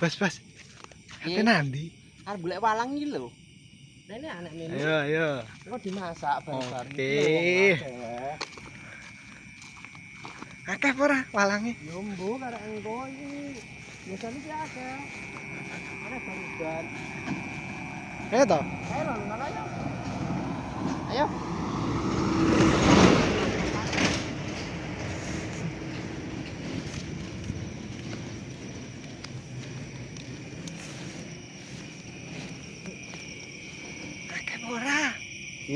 Bas, bas. Iya. Ate nanti. Arep golek walang iki lho. Rene anak mene. Ayo, ayo. Kok dimasak bareng-bareng. Oke. Iki lho, akeh. Akeh apa ora walange? Yo mbo karek engko iki. Biasane ki akeh. Ana barudan. Ayo to. Ayo ayo. Ayo.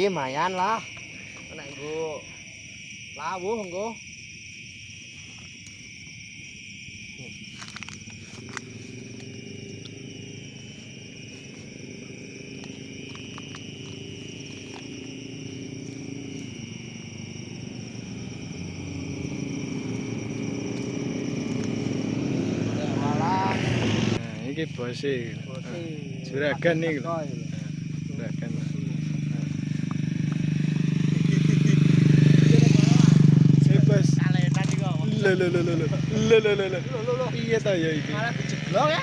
lumayan lah kena go lawu monggo Nah, ini bose. Juragan nih. Lho lho lho lho lho. Lho lho lho lho. Piye ta ya iki? Malah dijeblok ya.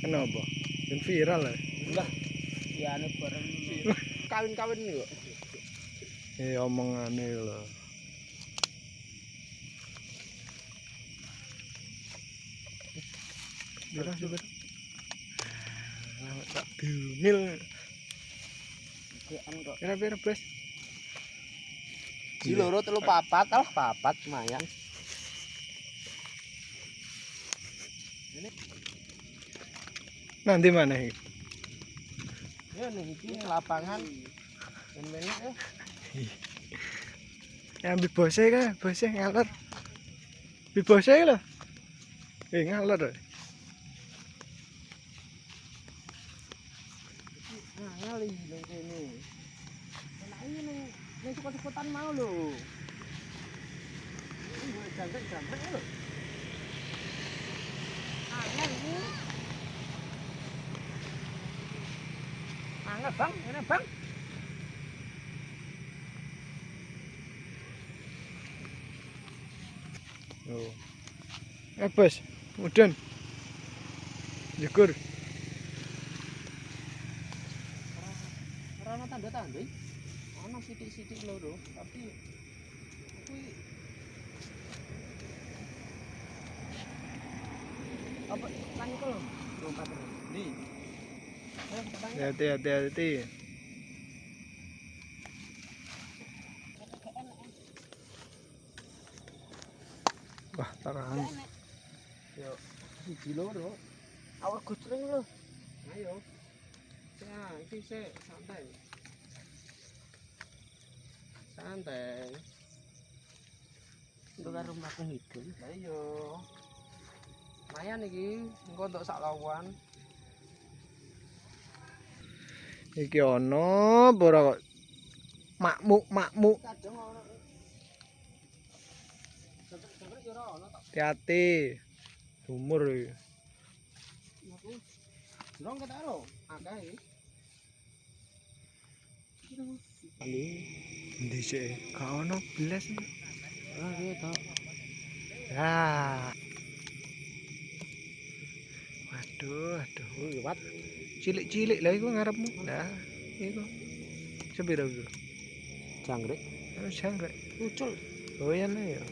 Kenapa? Ben viral lah. Lah, iyane bareng kawin-kawin yo. Eh omongane lho. Bira coba. Lah tak dumil. Dekan kok. Kira pira, Bos? Ji loro telu papat, alah papat lumayan. Nanti mana iki? Ya ning iki lapangan. Ben enak ya. Ambil bose kan, bose ngalor. Ambil bose lho. Eh ngalor. lho. Nah, ngali ning kene. Enak iki ning ning sekot-sekotan mau lho. Ini jangkrik-jangkrik lho. Angel iki. Angel bang, ini bang. Oh. Eh bos. Syukur. Ora ana tanda-tanda. Ana sithik-sithik loro, tapi kuwi apa kan iku lho, lompat petang. Hati hati hati. Wah, tarang. Yo, siji loro. Awak gocreng lho. Ayo. Ya, iki sik santai. santai Duga rumahku pun itu. Ayo. lumayan iki engko ndok sak lawan. Iki ono para makmuk makmuk. Hati-hati. Umur iki. Durung ketaro, akeh. Ndi sih? Gak ono belas. Ah, iki tok. Ah. Waduh, aduh. Liwat. Cilik-cilik lah iku ngarepmu. Nah, iku. Sepira iku? Jangkrik. Oh, jangkrik. Ucul. Oh iya nih ya.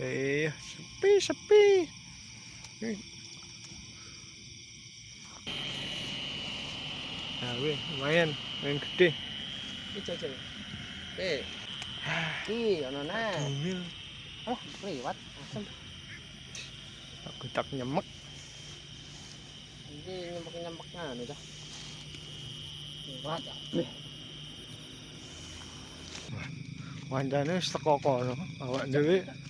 Eh, sepi sepi. Eh. Nah, weh, lumayan, lumayan gede. Iki jajal. Eh. Iki ono. Dumil, Oh, liwat. Asem. aku tak nyemek. Iki nyempek-nyempek nganu dah. Liwat. Wancane wis teko kono, awak dhewe.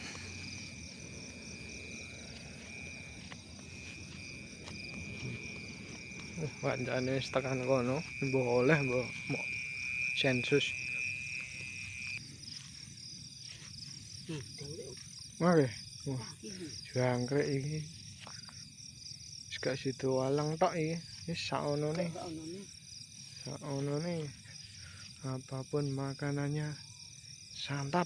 Wancane wis tekan kono, mbok oleh mbok sensus. Jangkrik. Oke, jangkrik. Wis gak sido walang tok iki. Wis sakonone, Kok ono nih? Apa pun makanannya santap.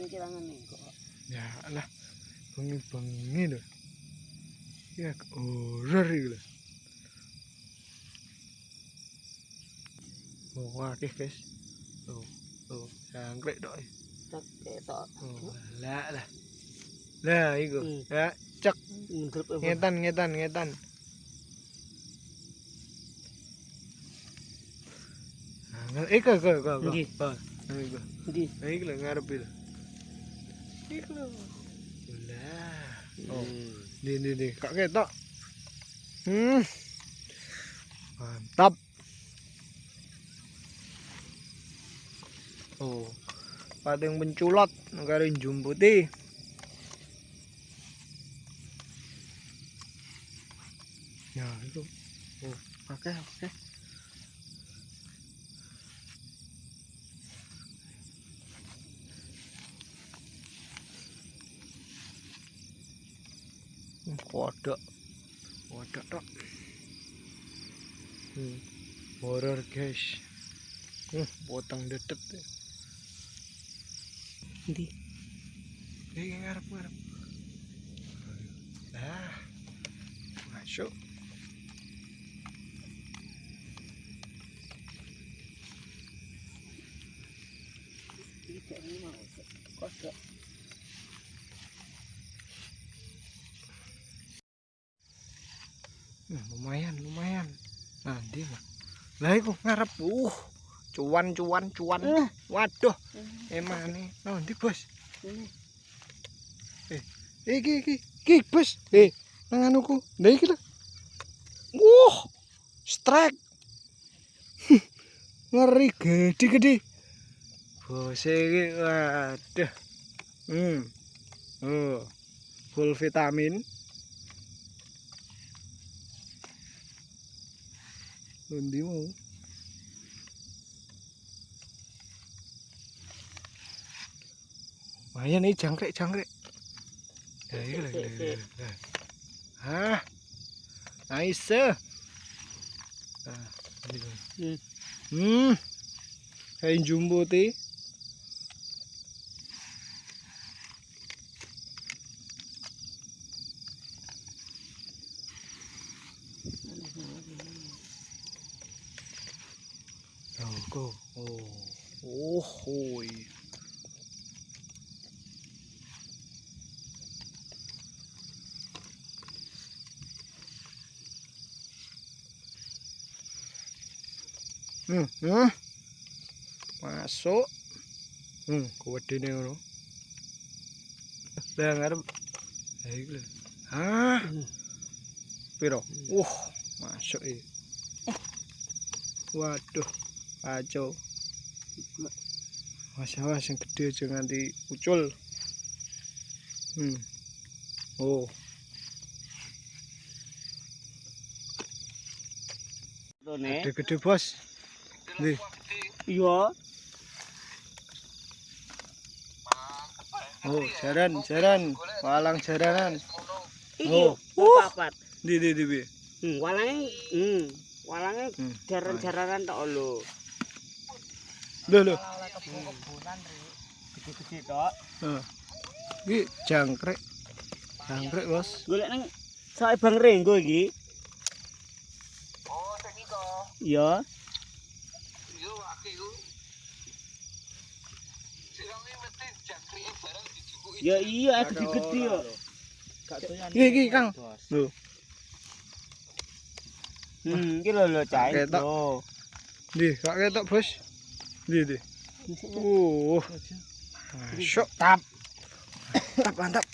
Ini kirangan nih kok. Ya lah, bengi-bengi lho. jak rarigla mau qua cái cái đồ đồ hàng great đội. Lạ là lạ ý cơ lạ dạ, chắc. Nghe tan nghe tan nghe tan ấy à, cơ cơ cơ cơ. Ờ ấy cơ. Ấy là ngarapil ấy cơ lạ. Oh Nih, nih, nih, kak ketok. Hmm. Mantap. Oh. Pating penculot karo jumputi. Ya, itu. Oh, oke, oke. Hmm, Kodok. Kodok tok. Hmm. Horor, guys. Hmm, potong dedet. Ndi? Iki ngarep ngarep. Nah. Masuk. Ini. Kodok. Hmm, lumayan, lumayan. Nah, dia mah. Lah iku ngarep. Uh. Cuan, cuan, cuan. Eh. Waduh, emane. Nah, ndi, Bos? Ini. Iki iki iki bos. Eh, nang anuku. Lah iki lho. Wah. Strike. Ngeri gede-gede. Bos iki waduh. Hmm. Oh. Full vitamin. Mình điếu không? Makanya nih jangkrik jangkrik. Dari lah, dari lah. Hah, nice. Nah, hmm, kain jumbo tí. Hmm, hmm. Masuk. Hmm, kuwedene ngono. Lah ngarep. Ha iki lho. Hah, Hmm. piro? Wah, masuk iki. Waduh, kacau. Awas yang gede aja nganti ucul. Hmm. Oh, gede-gede bos. Nih, Iya. oh, jaran, jaran, walang jaranan. Iki. Oh. Papat. Di di di bi. Hmm, walange hmm, walange Hmm. jaran-jaranan tok lho. Loh loh. Kebunan ri. Gede-gede tok. Heeh. Iki jangkrik. Jangkrik, Bos. Golek nang sae Bang Renggo iki. Oh, sing iko. Iya. Yo akeh yo. Sirang iki mesti jangkrike barang dijukuki. Ya iya gede-gede yo. Iki iki, Kang. Loh. Hmm, iki lho lho cah. Ketok. Lho. Di, kak ketok bos. Di, di. Uh, masuk. Tap. Mantap, mantap.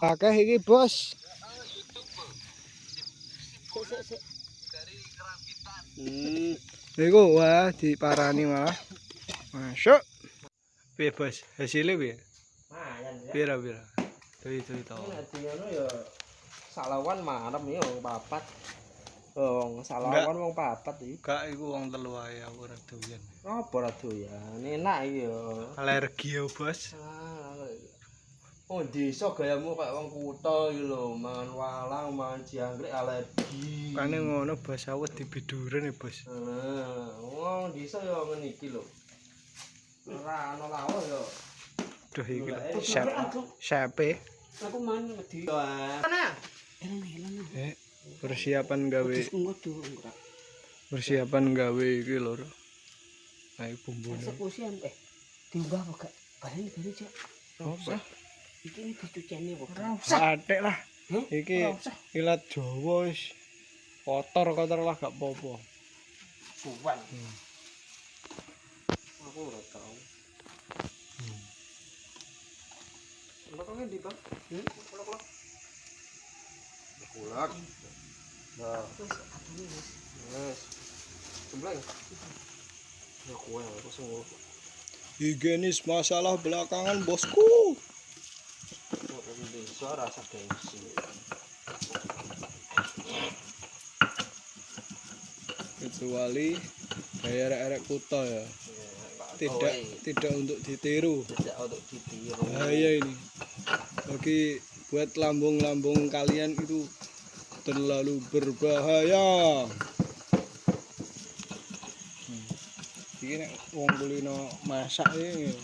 Akeh iki bos. Dari. Hmm. Iku wah diparani malah. Masuk. Piye bos? Hasilnya piye? Mayan ya. Pira pira? Tuh itu itu. Ini adi ngono ya salawan marem ya wong papat. Enggak. salawan wong papat iki. Kak iku wong telu ae aku ora doyan. Apa ra doyan? Enak iki ya. Alergi ya bos. Oh, desa gayamu kayak wong kutha iki lho, mangan walang, mangan jangkrik alergi. Kane ngono bos awet dibiduren ya bos. Ah, wong desa ya ngene iki lho. Ora ana lawuh ya. Duh iki lho, ae. sep sepe. Aku main wedi. Mana? Eh, persiapan gawe ora. persiapan gawe iki lho. Ayo bumbune. Eksekusi eh diubah apa gak? Balen bali cek. Apa? Iki ini dicuceni kok. Ora Atik lah. Iki Ora usah. ilat Jawa wis kotor-kotor lah gak apa-apa. Buwan. Hmm. Aku ndi, Bang? Hmm? Kulak-kulak. Kulak. Nah. Ya aku ngono. Higienis masalah belakangan bosku. Rasa gengsi. Kecuali kayak arek-arek kuta ya. Tidak Kowe tidak untuk ditiru. tidak untuk ditiru. Bahaya ini. Bagi buat lambung-lambung kalian itu terlalu berbahaya. Hmm. Nek wong kulino masak ini.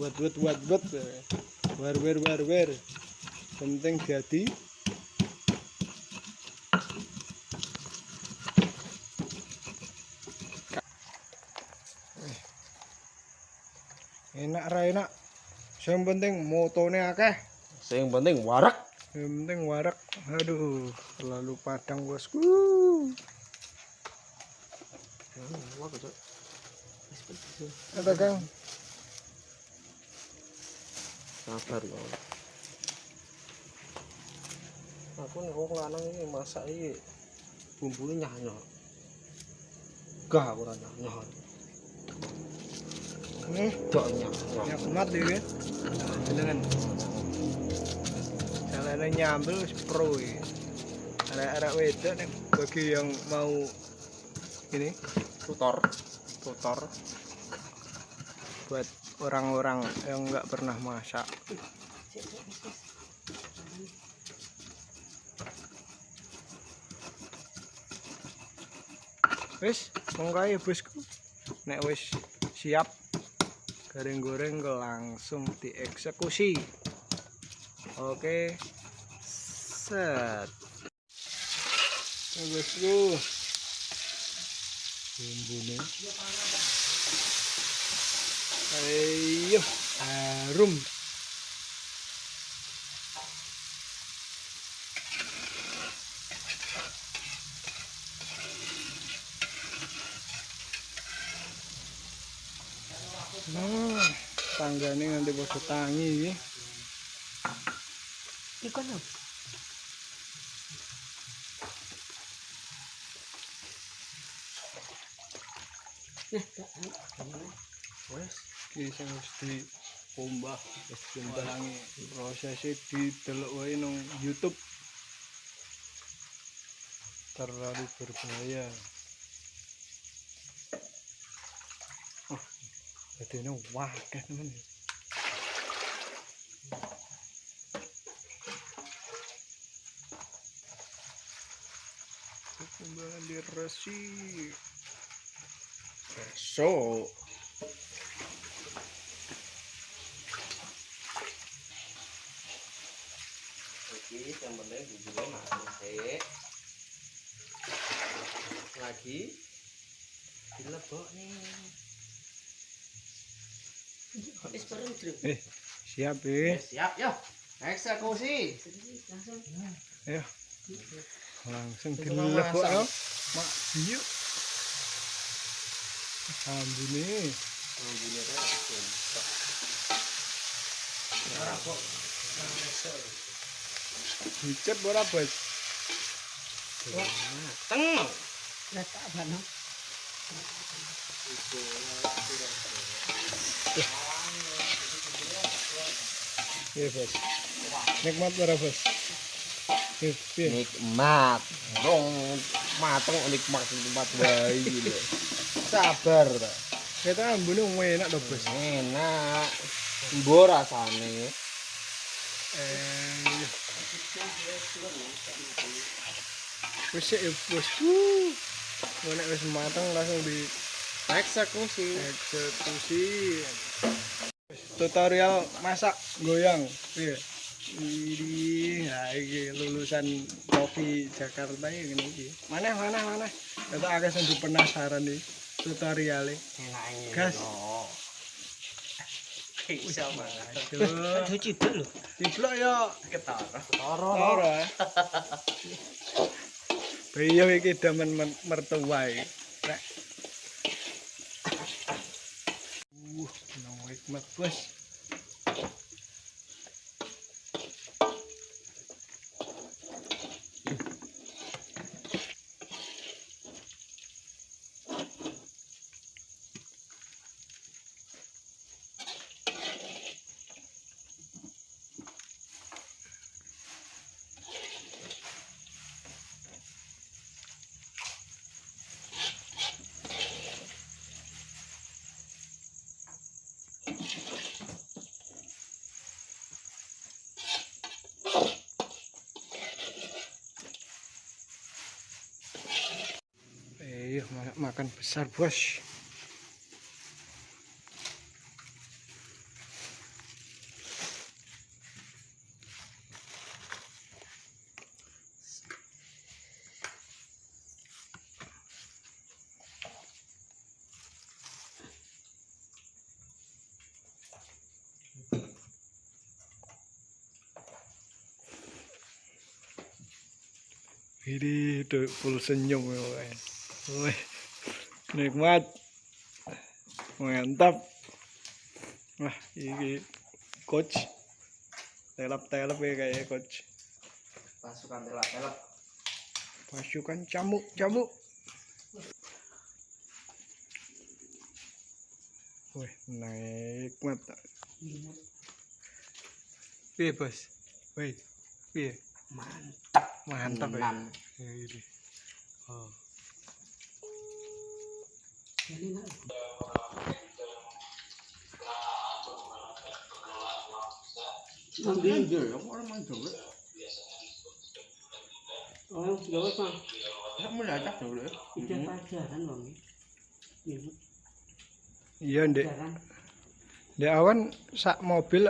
Buat buat buat buat. War war war war. Penting jadi enak ra enak. Yang penting motone akeh. Sing penting warak. Yang penting warak. Aduh, terlalu padang bosku. Ada kang. Sabar loh. Aku nih wong lanang ini masak ini bumbunya nyah Gak aku nyah nyah. Nih. Jalane nyambel pro iki. Arek-arek wedok bagi yang mau ini Tutor. tutor buat orang-orang yang nggak pernah masak. Wis, monggo ya bosku. Nek wis siap goreng-goreng langsung dieksekusi. Oke. Set. Bosku. Bumbune. Ayo, harum. Nah, tanggane nganti padha tangi iki. Ikan apa? Wes, iki sing wis diombah, wis diombahangi. Prosesnya didelok wae nang YouTube. Terlalu berbahaya. Oh, jadi ini wakil teman. Resik. So, yang penting bumbunya masuk sih. Lagi dilebok nih. Dru. Eh, siap eh. Siap, yo. Eksekusi. Ayo, Langsung Itu dilebok masak. Mak iya. Ambune. Ambune sumpah. Ora kok. Dicet ora, Bos? Teng. Letak bano. Iya, Bos. Nikmat ora, Bos? Iya, iya. Nikmat. Rong mateng nikmat nikmat wae lho. Sabar ta. Kita ambune enak to, Bos. Enak. Mbok rasane. Eh. Wis ya, Bos. Wuh. Nek wis mateng langsung di Eksekusi. eksekusi. Tutorial masak goyang. Iya. Ini, nah iki lulusan kopi Jakarta ya gini iki. Mana mana mana. Kita agak sendiri penasaran nih tutorialnya. Ini. Gas. Bisa banget. Aduh, ciduk lho. ya Ketara. Toro. ora. Iya iki demen men- mertua iki. Rek. Uh, nang hikmat bos. Ma- makan besar bos. Ini tuh full senyum ya, guys. Nikmat, mantap. Wah, ini coach, telap telap ya kayak coach. Pasukan telak-telak. Pasukan camuk camuk. Wih, nikmat. Piye bos? Wih, piye? Mantap. Mantap ya. Ya. Oh. Ini nak. Ambil dia, orang main dulu. Gawe Bang. Ya dulu ya. Pelajaran Iya, pelajaran. Di awan sak mobil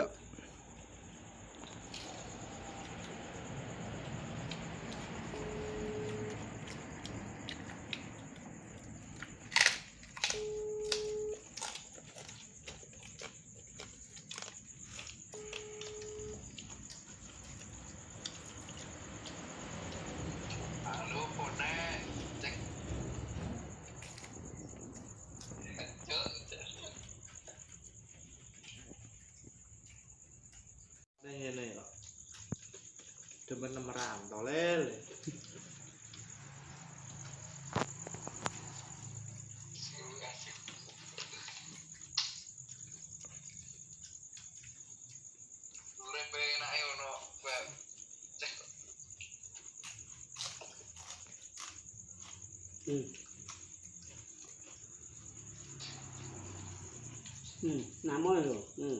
Hmm, nama ya. Hmm.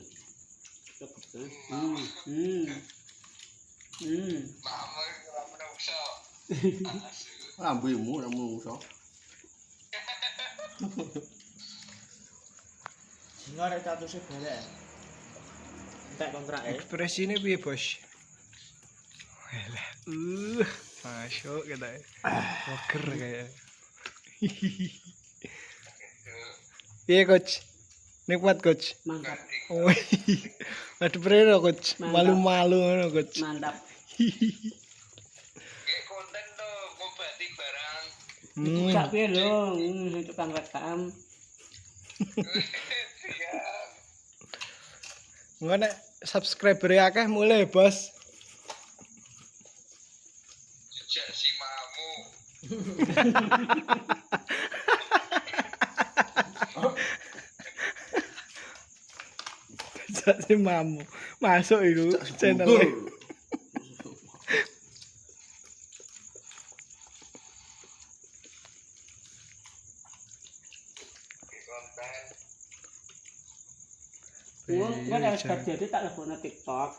Hmm. Hmm. Mama usah. Rambutmu nama usah. Singar itu sih boleh. Tak kontrak. Ekspresi ini biar bos. Wah, masuk kita. Wah, kayak. Piye, coach. Nikmat, coach. Mantap. Wih, Aduh, berapa, coach? Mantap. Malu-malu ngono, coach. Mantap. Hmm. Cak piye lho, hmm, tukang rekam. Iya. Engko nek subscriber akeh mulai, Bos. Jejak si mamu. Jadi mamu. Masuk iku channel. Wong kan harus jadi tak lebokno TikTok.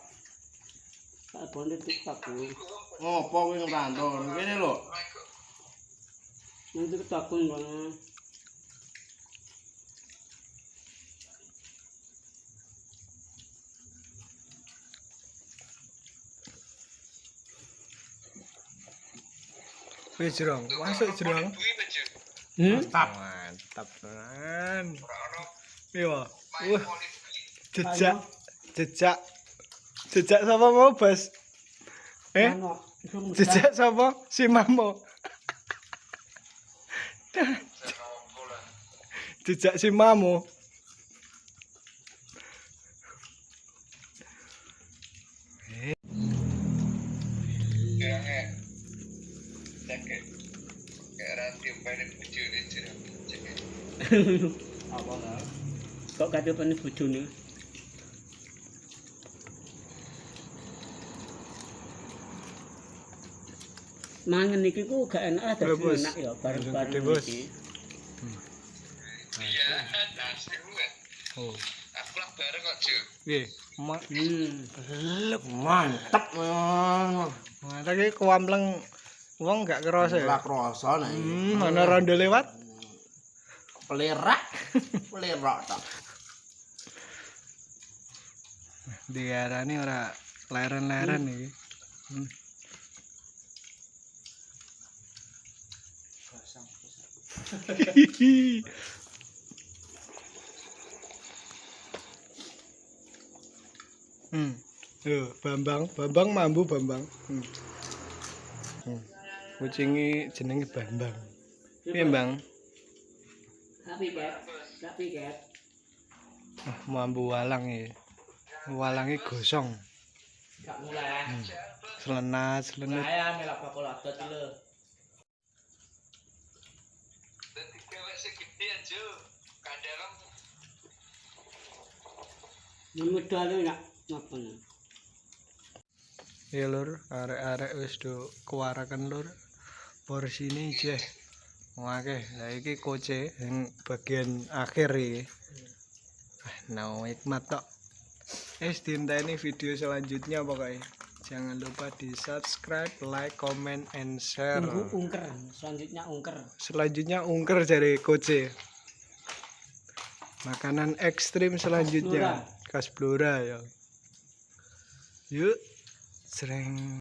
Tak lebokno TikTok ku. Ngopo kuwi ngrantau? Kene lho. Aku Nang TikTok ku bang. Wis jrong, masuk aja. Hmm? Mantap. Mantap tenan. Iya. Wah, jejak jejak jejak sapa mau, Bos? Eh? Jejak sapa? Si Mamo. Jejak si Mamo. Kayak Apa enggak? Kok kate pane bojone? Mangan iki ku gak enak ada Ya, Bos. enak ya bareng-bareng iki. Iya, nasi gue. Oh. Aku lah bareng kok, Ju. Piye? Ma Hmm. lep. Mantap. men. Wong gak kerasa ya. Ora krasa nek. Hmm, ana rondo lewat. Pelerak. Pelerak tak. Diarani ora leren-leren iki. Hmm. Hmm. Yo, Bambang, Bambang mambu Bambang. Hmm. Hmm. Kucingi jenenge Bambang. Piye, Bang? Tapi ket, tapi ket. Ah, mambu walang iki. Walange gosong. Gak mulai. Selenat, selenat. Saya melak bakul adot lho. Dadi cewek segede aja. Kadang Nyemedal lho nak ngapa nih? Ya lur, arek-arek wis do kewarakan lur. Porsine jeh. Wake, lah iki koce yang bagian akhir iki. Ah, no hikmat tok. Es ini video selanjutnya pokoknya. Jangan lupa di subscribe, like, comment, and share. Tunggu ungker, selanjutnya ungker. Selanjutnya ungker dari koce. Makanan ekstrim selanjutnya. Kasblora ya. Yuk, sering.